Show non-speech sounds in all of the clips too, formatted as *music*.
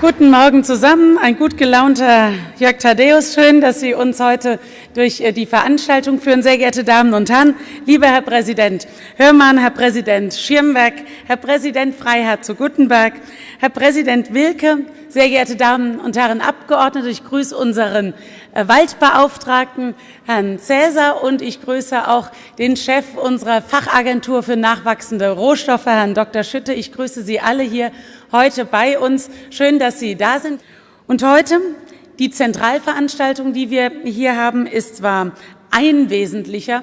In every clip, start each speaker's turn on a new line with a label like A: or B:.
A: Guten Morgen zusammen. Ein gut gelaunter Jörg Thaddeus. Schön, dass Sie uns heute durch äh, die Veranstaltung führen. Sehr geehrte Damen und Herren, lieber Herr Präsident Hörmann, Herr Präsident Schirmberg, Herr Präsident Freiherr zu Guttenberg, Herr Präsident Wilke, sehr geehrte Damen und Herren Abgeordnete, ich grüße unseren äh, Waldbeauftragten, Herrn Cäsar, und ich grüße auch den Chef unserer Fachagentur für nachwachsende Rohstoffe, Herrn Dr. Schütte. Ich grüße Sie alle hier heute bei uns. Schön, dass Sie da sind. Und heute die Zentralveranstaltung, die wir hier haben, ist zwar ein wesentlicher,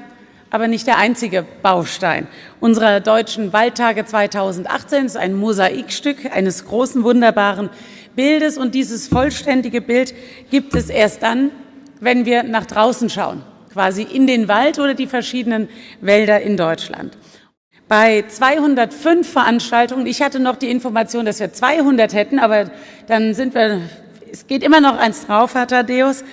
A: aber nicht der einzige Baustein unserer Deutschen Waldtage 2018. Es ist ein Mosaikstück eines großen, wunderbaren Bildes. Und dieses vollständige Bild gibt es erst dann, wenn wir nach draußen schauen, quasi in den Wald oder die verschiedenen Wälder in Deutschland. Bei 205 Veranstaltungen, ich hatte noch die Information, dass wir 200 hätten, aber dann sind wir, es geht immer noch eins drauf, Herr Thaddeus.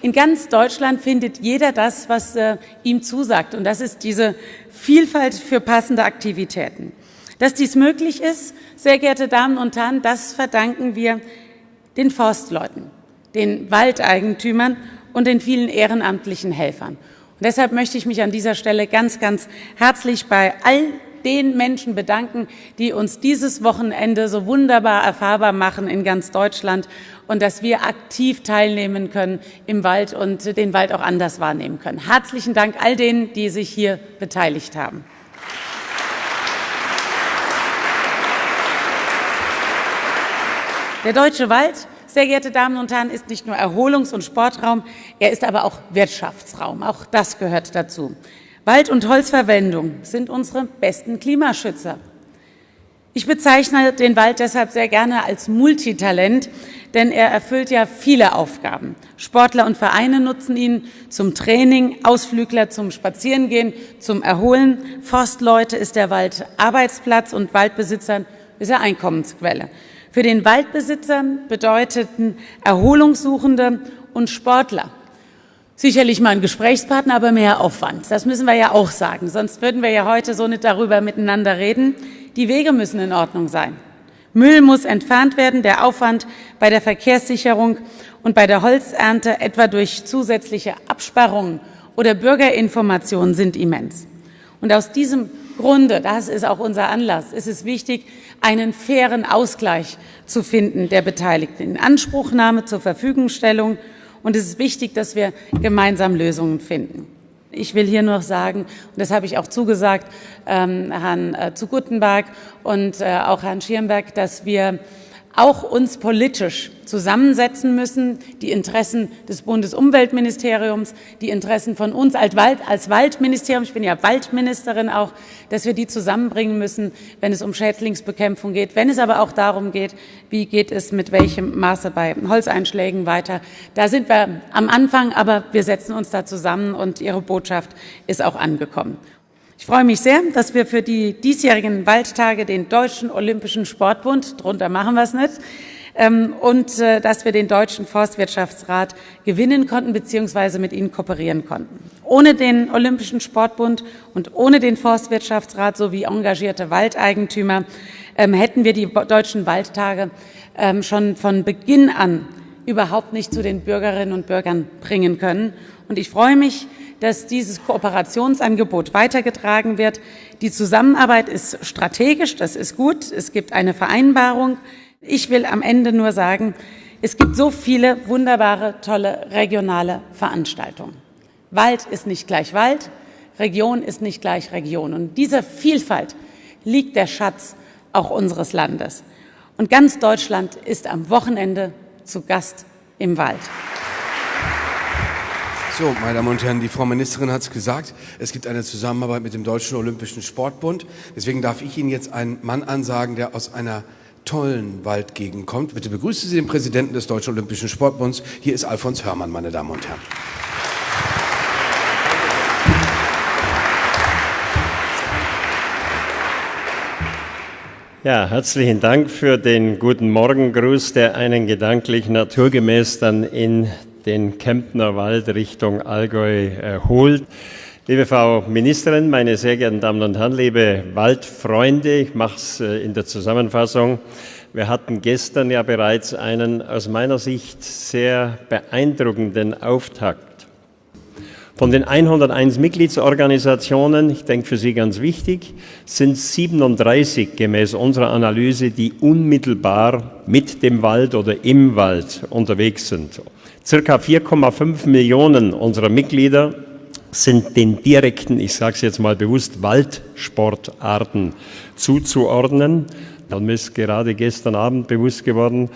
A: In ganz Deutschland findet jeder das, was äh, ihm zusagt. Und das ist diese Vielfalt für passende Aktivitäten. Dass dies möglich ist, sehr geehrte Damen und Herren, das verdanken wir den Forstleuten, den Waldeigentümern und den vielen ehrenamtlichen Helfern. Und deshalb möchte ich mich an dieser Stelle ganz, ganz herzlich bei all den Menschen bedanken, die uns dieses Wochenende so wunderbar erfahrbar machen in ganz Deutschland und dass wir aktiv teilnehmen können im Wald und den Wald auch anders wahrnehmen können. Herzlichen Dank all denen, die sich hier beteiligt haben. Der deutsche Wald sehr geehrte Damen und Herren, ist nicht nur Erholungs- und Sportraum, er ist aber auch Wirtschaftsraum. Auch das gehört dazu. Wald- und Holzverwendung sind unsere besten Klimaschützer. Ich bezeichne den Wald deshalb sehr gerne als Multitalent, denn er erfüllt ja viele Aufgaben. Sportler und Vereine nutzen ihn zum Training, Ausflügler zum Spazierengehen, zum Erholen. Forstleute ist der Wald Arbeitsplatz und Waldbesitzern ist er Einkommensquelle. Für den Waldbesitzer bedeuteten Erholungssuchende und Sportler sicherlich mal ein Gesprächspartner, aber mehr Aufwand. Das müssen wir ja auch sagen, sonst würden wir ja heute so nicht darüber miteinander reden. Die Wege müssen in Ordnung sein. Müll muss entfernt werden, der Aufwand bei der Verkehrssicherung und bei der Holzernte etwa durch zusätzliche Absperrungen oder Bürgerinformationen sind immens. Und aus diesem Grunde, das ist auch unser Anlass, ist es wichtig, einen fairen Ausgleich zu finden der Beteiligten, in Anspruchnahme zur Verfügungstellung. Und es ist wichtig, dass wir gemeinsam Lösungen finden. Ich will hier nur sagen, und das habe ich auch zugesagt, ähm, Herrn äh, zu Guttenberg und äh, auch Herrn Schirmberg, dass wir auch uns politisch zusammensetzen müssen, die Interessen des Bundesumweltministeriums, die Interessen von uns als, Wald, als Waldministerium, ich bin ja Waldministerin auch, dass wir die zusammenbringen müssen, wenn es um Schädlingsbekämpfung geht, wenn es aber auch darum geht, wie geht es mit welchem Maße bei Holzeinschlägen weiter. Da sind wir am Anfang, aber wir setzen uns da zusammen und Ihre Botschaft ist auch angekommen. Ich freue mich sehr, dass wir für die diesjährigen Waldtage den Deutschen Olympischen Sportbund, darunter machen wir es nicht, ähm, und äh, dass wir den Deutschen Forstwirtschaftsrat gewinnen konnten bzw. mit ihnen kooperieren konnten. Ohne den Olympischen Sportbund und ohne den Forstwirtschaftsrat sowie engagierte Waldeigentümer ähm, hätten wir die deutschen Waldtage ähm, schon von Beginn an überhaupt nicht zu den Bürgerinnen und Bürgern bringen können. Und ich freue mich, dass dieses Kooperationsangebot weitergetragen wird. Die Zusammenarbeit ist strategisch, das ist gut. Es gibt eine Vereinbarung. Ich will am Ende nur sagen, es gibt so viele wunderbare, tolle regionale Veranstaltungen. Wald ist nicht gleich Wald, Region ist nicht gleich Region. Und dieser Vielfalt liegt der Schatz auch unseres Landes. Und ganz Deutschland ist am Wochenende zu Gast im Wald.
B: So, meine Damen und Herren, die Frau Ministerin hat es gesagt, es gibt eine Zusammenarbeit mit dem Deutschen Olympischen Sportbund. Deswegen darf ich Ihnen jetzt einen Mann ansagen, der aus einer tollen Waldgegend kommt. Bitte begrüßen Sie den Präsidenten des Deutschen Olympischen Sportbunds. Hier ist Alfons Hörmann, meine Damen und Herren.
C: Ja, herzlichen Dank für den guten Morgengruß, der einen gedanklich naturgemäß dann in den Kemptner Wald Richtung Allgäu äh, holt. Liebe Frau Ministerin, meine sehr geehrten Damen und Herren, liebe Waldfreunde, ich mache es äh, in der Zusammenfassung. Wir hatten gestern ja bereits einen aus meiner Sicht sehr beeindruckenden Auftakt. Von den 101 Mitgliedsorganisationen, ich denke für Sie ganz wichtig, sind 37 gemäß unserer Analyse, die unmittelbar mit dem Wald oder im Wald unterwegs sind. Circa 4,5 Millionen unserer Mitglieder sind den direkten, ich sage es jetzt mal bewusst, Waldsportarten zuzuordnen. Mir ist gerade gestern Abend bewusst geworden,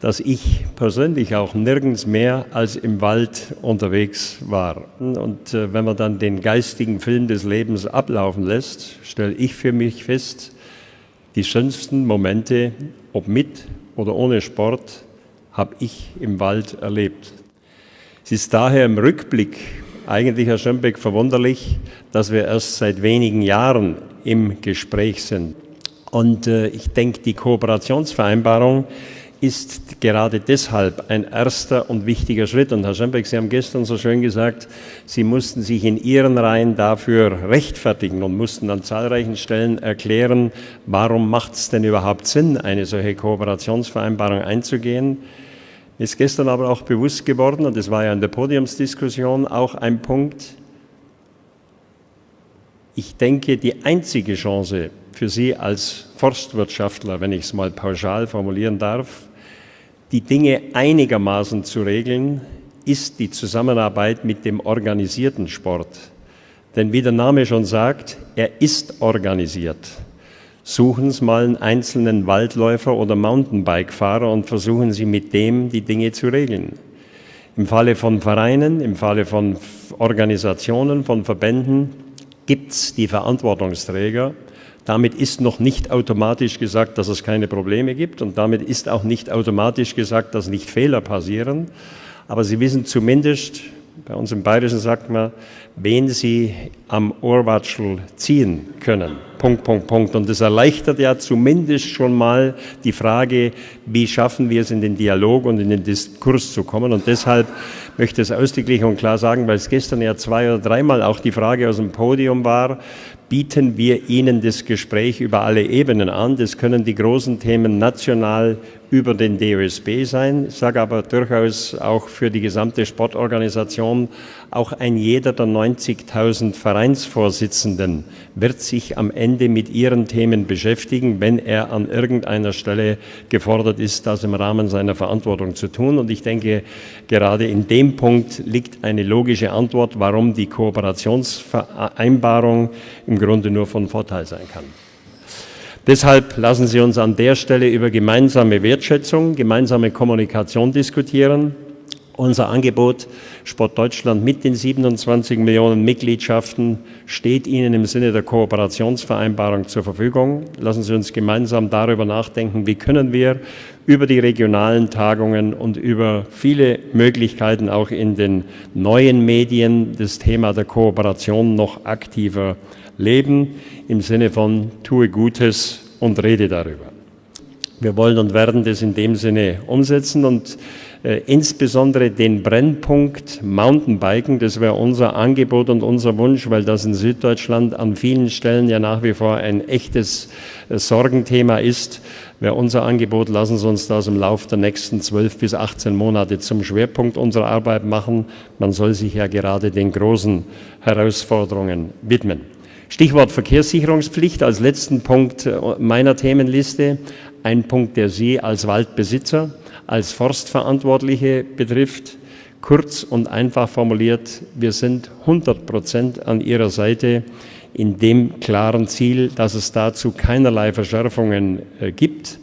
C: dass ich persönlich auch nirgends mehr als im Wald unterwegs war. Und äh, wenn man dann den geistigen Film des Lebens ablaufen lässt, stelle ich für mich fest, die schönsten Momente, ob mit oder ohne Sport, habe ich im Wald erlebt. Es ist daher im Rückblick eigentlich, Herr Schönbeck, verwunderlich, dass wir erst seit wenigen Jahren im Gespräch sind. Und äh, ich denke, die Kooperationsvereinbarung ist gerade deshalb ein erster und wichtiger Schritt. Und Herr Schembeck, Sie haben gestern so schön gesagt, Sie mussten sich in Ihren Reihen dafür rechtfertigen und mussten an zahlreichen Stellen erklären, warum macht es denn überhaupt Sinn, eine solche Kooperationsvereinbarung einzugehen. Ist gestern aber auch bewusst geworden, und das war ja in der Podiumsdiskussion auch ein Punkt, ich denke, die einzige Chance für Sie als Forstwirtschaftler, wenn ich es mal pauschal formulieren darf, die Dinge einigermaßen zu regeln, ist die Zusammenarbeit mit dem organisierten Sport. Denn wie der Name schon sagt, er ist organisiert. Suchen Sie mal einen einzelnen Waldläufer oder Mountainbike-Fahrer und versuchen Sie mit dem die Dinge zu regeln. Im Falle von Vereinen, im Falle von Organisationen, von Verbänden gibt es die Verantwortungsträger. Damit ist noch nicht automatisch gesagt, dass es keine Probleme gibt und damit ist auch nicht automatisch gesagt, dass nicht Fehler passieren. Aber Sie wissen zumindest, bei uns im Bayerischen sagt man, wen Sie am Ohrwatschel ziehen können. Punkt, Punkt, Punkt. Und das erleichtert ja zumindest schon mal die Frage, wie schaffen wir es in den Dialog und in den Diskurs zu kommen. Und deshalb möchte ich es ausdrücklich und klar sagen, weil es gestern ja zwei oder dreimal auch die Frage aus dem Podium war, bieten wir Ihnen das Gespräch über alle Ebenen an. Das können die großen Themen national über den DOSB sein, ich sage aber durchaus auch für die gesamte Sportorganisation, auch ein jeder der 90.000 Vereinsvorsitzenden wird sich am Ende mit ihren Themen beschäftigen, wenn er an irgendeiner Stelle gefordert ist, das im Rahmen seiner Verantwortung zu tun. Und ich denke, gerade in dem Punkt liegt eine logische Antwort, warum die Kooperationsvereinbarung im Grunde nur von Vorteil sein kann. Deshalb lassen Sie uns an der Stelle über gemeinsame Wertschätzung, gemeinsame Kommunikation diskutieren. Unser Angebot Sport Deutschland mit den 27 Millionen Mitgliedschaften steht Ihnen im Sinne der Kooperationsvereinbarung zur Verfügung. Lassen Sie uns gemeinsam darüber nachdenken, wie können wir über die regionalen Tagungen und über viele Möglichkeiten auch in den neuen Medien das Thema der Kooperation noch aktiver leben, im Sinne von tue Gutes und rede darüber. Wir wollen und werden das in dem Sinne umsetzen und insbesondere den Brennpunkt Mountainbiken, das wäre unser Angebot und unser Wunsch, weil das in Süddeutschland an vielen Stellen ja nach wie vor ein echtes äh, Sorgenthema ist, wäre unser Angebot, lassen Sie uns das im Laufe der nächsten 12 bis 18 Monate zum Schwerpunkt unserer Arbeit machen. Man soll sich ja gerade den großen Herausforderungen widmen. Stichwort Verkehrssicherungspflicht als letzten Punkt äh, meiner Themenliste. Ein Punkt, der Sie als Waldbesitzer als Forstverantwortliche betrifft. Kurz und einfach formuliert, wir sind 100 Prozent an Ihrer Seite in dem klaren Ziel, dass es dazu keinerlei Verschärfungen äh, gibt.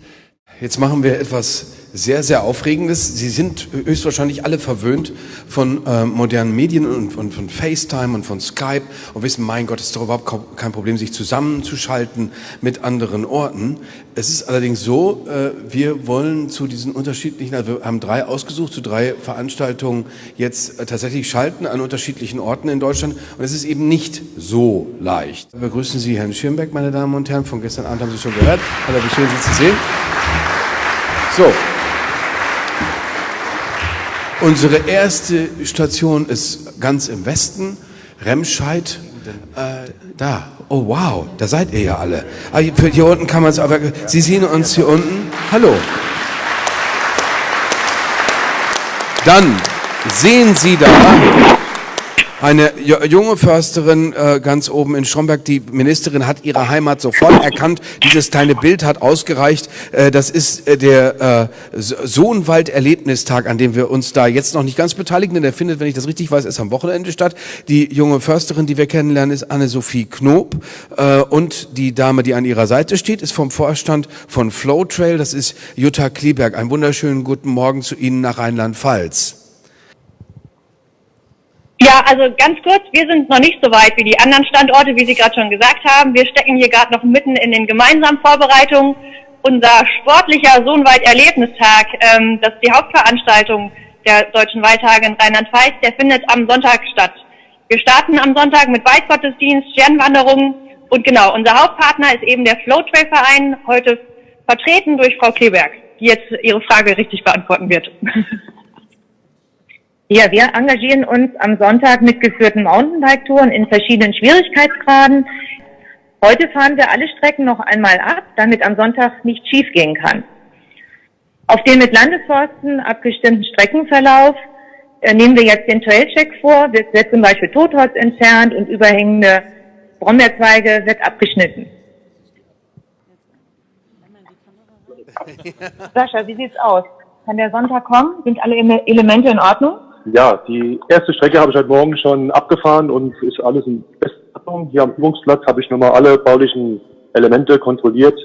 B: Jetzt machen wir etwas sehr, sehr Aufregendes. Sie sind höchstwahrscheinlich alle verwöhnt von äh, modernen Medien und, und, von FaceTime und von Skype und wissen, mein Gott, es ist doch überhaupt kein Problem, sich zusammenzuschalten mit anderen Orten. Es ist allerdings so, äh, wir wollen zu diesen unterschiedlichen, also wir haben drei ausgesucht, zu drei Veranstaltungen jetzt äh, tatsächlich schalten an unterschiedlichen Orten in Deutschland und es ist eben nicht so leicht. Begrüßen Sie Herrn Schirmbeck, meine Damen und Herren, von gestern Abend haben Sie schon gehört. Hallo, wie schön Sie zu sehen. So, Unsere erste Station ist ganz im Westen, Remscheid. Äh, da. Oh wow, da seid ihr ja alle. Ah, hier, hier unten kann man es aber. Sie sehen uns hier unten. Hallo. Dann sehen Sie da eine junge Försterin äh, ganz oben in Stromberg, die Ministerin hat ihre Heimat sofort erkannt. Dieses kleine Bild hat ausgereicht. Äh, das ist äh, der Sohnwald-Erlebnistag, an dem wir uns da jetzt noch nicht ganz beteiligen, denn der findet, wenn ich das richtig weiß, erst am Wochenende statt. Die junge Försterin, die wir kennenlernen, ist Anne-Sophie Knob und die Dame, die an ihrer Seite steht, ist vom Vorstand von Flow Trail. Das ist Jutta Klieberg. Einen wunderschönen guten Morgen zu Ihnen nach Rheinland-Pfalz.
D: Ja, also ganz kurz, wir sind noch nicht so weit wie die anderen Standorte, wie Sie gerade schon gesagt haben. Wir stecken hier gerade noch mitten in den gemeinsamen Vorbereitungen. Unser sportlicher Sohnwald-Erlebnistag, ähm, das ist die Hauptveranstaltung der Deutschen Waldtage in Rheinland-Pfalz, der findet am Sonntag statt. Wir starten am Sonntag mit Waldgottesdienst, Sternwanderung und genau, unser Hauptpartner ist eben der Flow Trail Verein, heute vertreten durch Frau Kleberg, die jetzt Ihre Frage richtig beantworten wird. *laughs*
E: Ja, wir engagieren uns am Sonntag mit geführten Mountainbike-Touren in verschiedenen Schwierigkeitsgraden. Heute fahren wir alle Strecken noch einmal ab, damit am Sonntag nicht schiefgehen kann. Auf dem mit Landesforsten abgestimmten Streckenverlauf äh, nehmen wir jetzt den Trailcheck vor. Wird zum Beispiel Totholz entfernt und überhängende Brombeerzweige wird abgeschnitten. Sascha, wie sieht's aus? Kann der Sonntag kommen? Sind alle Elemente in Ordnung?
F: Ja, die erste Strecke habe ich heute Morgen schon abgefahren und ist alles in bester Ordnung. Hier am Übungsplatz habe ich nochmal alle baulichen Elemente kontrolliert.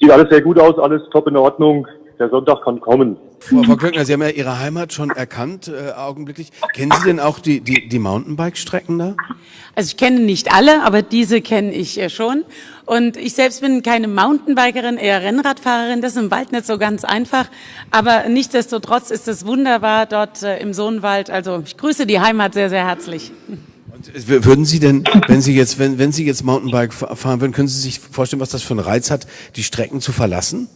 F: Sieht alles sehr gut aus, alles top in Ordnung. Der Sonntag kann kommen.
B: Frau, Frau Klöckner, Sie haben ja Ihre Heimat schon erkannt, äh, augenblicklich. Kennen Sie denn auch die, die, die Mountainbike-Strecken da?
A: Also ich kenne nicht alle, aber diese kenne ich äh, schon. Und ich selbst bin keine Mountainbikerin, eher Rennradfahrerin. Das ist im Wald nicht so ganz einfach. Aber nichtsdestotrotz ist es wunderbar dort äh, im Sohnwald. Also ich grüße die Heimat sehr, sehr herzlich.
B: Und würden Sie denn, wenn Sie jetzt, wenn, wenn Sie jetzt Mountainbike fahren würden, können Sie sich vorstellen, was das für einen Reiz hat, die Strecken zu verlassen?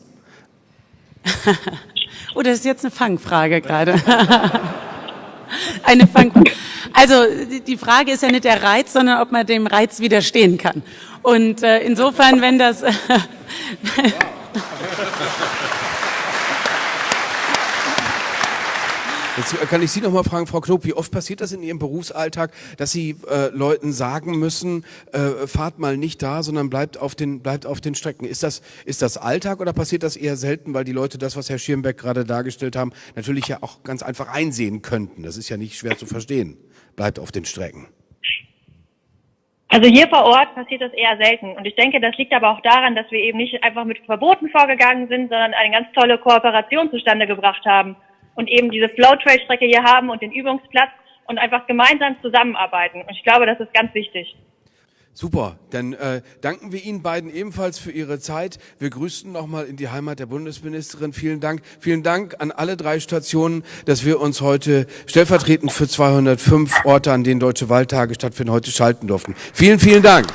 B: *laughs*
A: oh, das ist jetzt eine Fangfrage gerade. *laughs* eine Fangfrage. Also die Frage ist ja nicht der Reiz, sondern ob man dem Reiz widerstehen kann. Und äh, insofern, wenn das... *laughs*
B: Jetzt kann ich Sie noch mal fragen, Frau Knob, wie oft passiert das in Ihrem Berufsalltag, dass Sie äh, Leuten sagen müssen, äh, fahrt mal nicht da, sondern bleibt auf den, bleibt auf den Strecken. Ist das, ist das Alltag oder passiert das eher selten, weil die Leute das, was Herr Schirmbeck gerade dargestellt haben, natürlich ja auch ganz einfach einsehen könnten? Das ist ja nicht schwer zu verstehen. Bleibt auf den Strecken.
D: Also hier vor Ort passiert das eher selten. Und ich denke, das liegt aber auch daran, dass wir eben nicht einfach mit Verboten vorgegangen sind, sondern eine ganz tolle Kooperation zustande gebracht haben und eben diese Flow-Trail-Strecke hier haben und den Übungsplatz und einfach gemeinsam zusammenarbeiten. Und ich glaube, das ist ganz wichtig.
B: Super, dann äh, danken wir Ihnen beiden ebenfalls für Ihre Zeit. Wir grüßen nochmal in die Heimat der Bundesministerin. Vielen Dank. Vielen Dank an alle drei Stationen, dass wir uns heute stellvertretend für 205 Orte, an denen Deutsche Waldtage stattfinden, heute schalten durften. Vielen, vielen Dank.